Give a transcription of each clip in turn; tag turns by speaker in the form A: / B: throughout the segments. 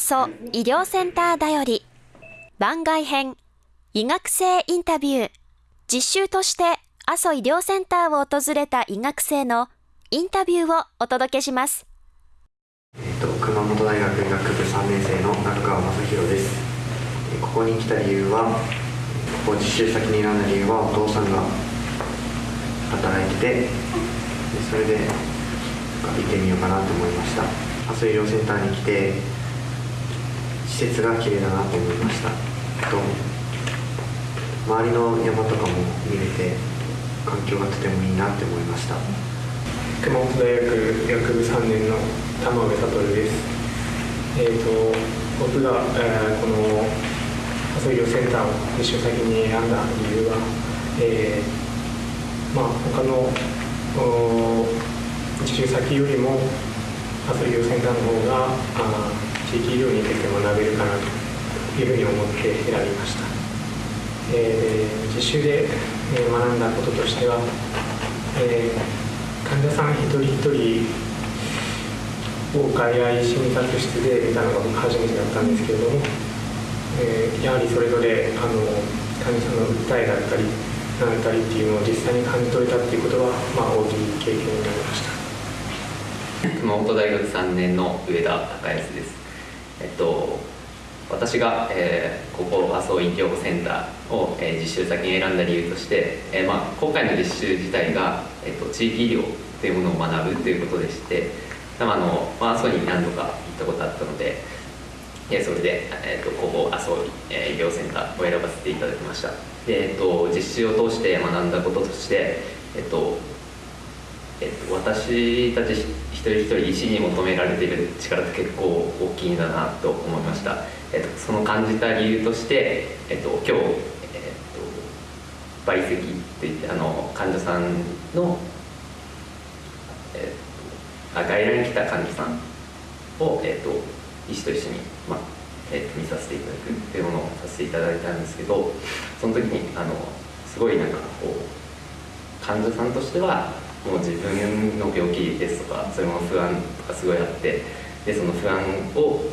A: 阿蘇医療センターだより。番外編医学生インタビュー。実習として阿蘇医療センターを訪れた医学生のインタビューをお届けします。
B: えっと、熊本大学医学部3年生の中川正弘です。ここに来た理由はここ実習先に選んだ理由はお父さんが働いててそれで行ってみようかなと思いました。阿蘇医療センターに来て施設が綺麗だなと思いましたと周りの山とかも見れて環境がとてもいいなって思いました
C: 熊本大学医学部3年の玉部悟です。えーと、僕が、えー、この阿蘇医療センターを実習先に選んだ理由は、えー、まあ他の実習先よりも阿蘇医療センターの方があ地域医療について学べるかなというふうに思って選びました。えー、実習で学んだこととしては、えー患者さん一人一人を外来診察室で見たのが僕初めてだったんですけれども、えー、やはりそれぞれあの患者さんの訴えだったり何だったりっていうのを実際に感じ取れたっていうことは、まあ、大きい経験になりました
D: 熊本大学3年の上田孝康ですえっと私が、えー、ここ麻生医療センターを、えー、実習先に選んだ理由として、えーまあ、今回の実習自体が、えーと、地域医療というものを学ぶということでしてあの、まあ、麻生に何度か行ったことあったので、えー、それで、えーと、ここ麻生、えー、医療センターを選ばせていただきました。で、えーと、実習を通して学んだこととして、えーとえー、と私たち一人一人医師に求められている力って結構大きいんだなと思いました。えっと、その感じた理由として、えっと、今日、えっと、倍積っていってあの患者さんの、えっと、あ外来に来た患者さんを、えっと、医師と一緒に、まあえっと、見させていただくっていうものをさせていただいたんですけどその時にあのすごいなんかこう患者さんとしてはもう自分の病気ですとかそういうも不安とかすごいあってでその不安を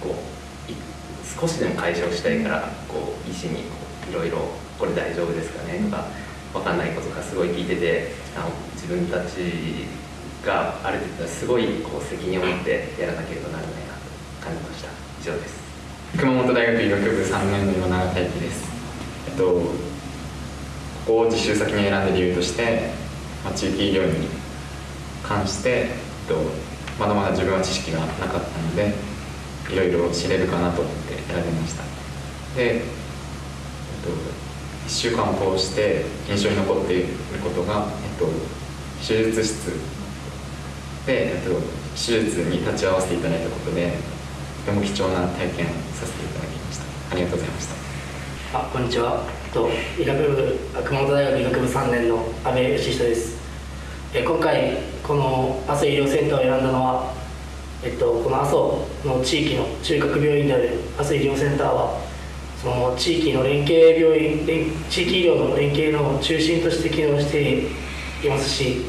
D: こう少しでも解消したいからこう医師にいろいろ「これ大丈夫ですかね?」とか分かんないことがすごい聞いててあの自分たちがある程度すごいこう責任を持ってやらなければならないなと感じました以上です
E: 熊本大学医学部3年の今永大輝ですえっとここを実習先に選んだ理由として、まあ、地域医療に関して、えっと、まだまだ自分は知識がなかったのでいろいろ知れるかなと思って選びました。で、えっと、1週間を通して印象に残っていることが、えっと、手術室。で、えっと、手術に立ち会わせていただいたことでとても貴重な体験させていただきました。ありがとうございました。
F: あこんにちは。と医学部熊本大学医学部3年の阿部義人です。え今回この阿蘇医療センターを選んだのはえっと、この阿蘇の地域の中核病院である阿蘇医療センターはその地域の連携病院地域医療の連携の中心として機能していますし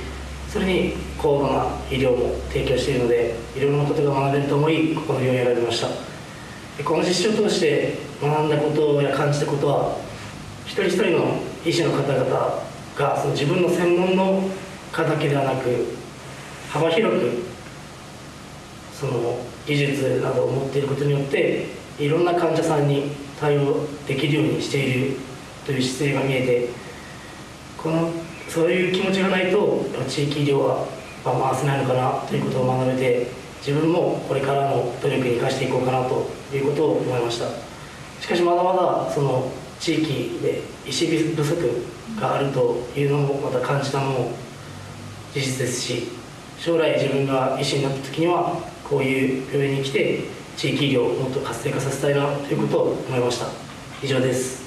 F: それに高度な医療も提供しているのでいろんなことが学べると思いここの病院を選びました。この実習を通して学んだことや感じたことは一人一人の医師の方々がその自分の専門の科だけではなく幅広くその技術などを持っていることによっていろんな患者さんに対応できるようにしているという姿勢が見えてこのそういう気持ちがないと地域医療は回せないのかなということを学べて自分もこれからの努力に生かしていこうかなということを思いました。しかしまだまだその地域で医師不足があるというのもまた感じたのも事実ですし将来自分が医師になった時にはこういう病院に来て地域医療をもっと活性化させたいなということを思いました。以上です。